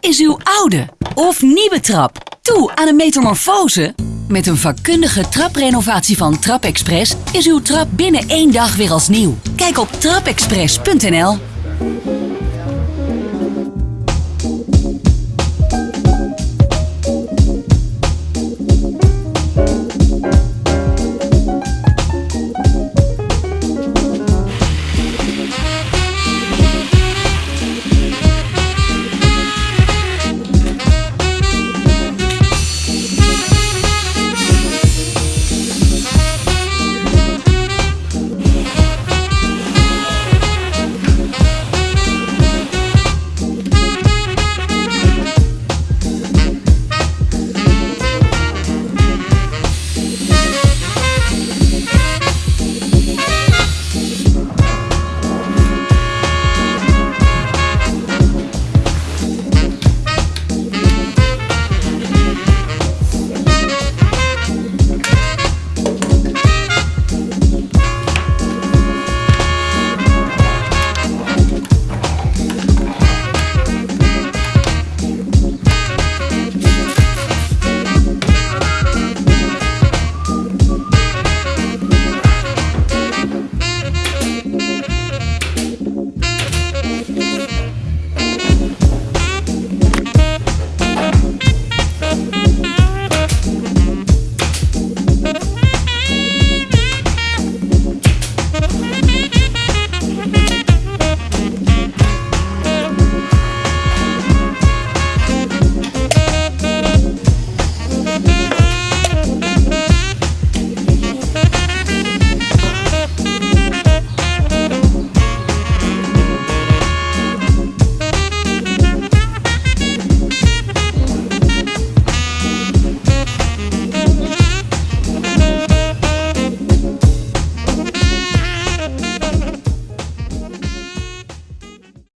Is uw oude of nieuwe trap toe aan een metamorfose? Met een vakkundige traprenovatie van Trapexpress is uw trap binnen één dag weer als nieuw. Kijk op trapexpress.nl.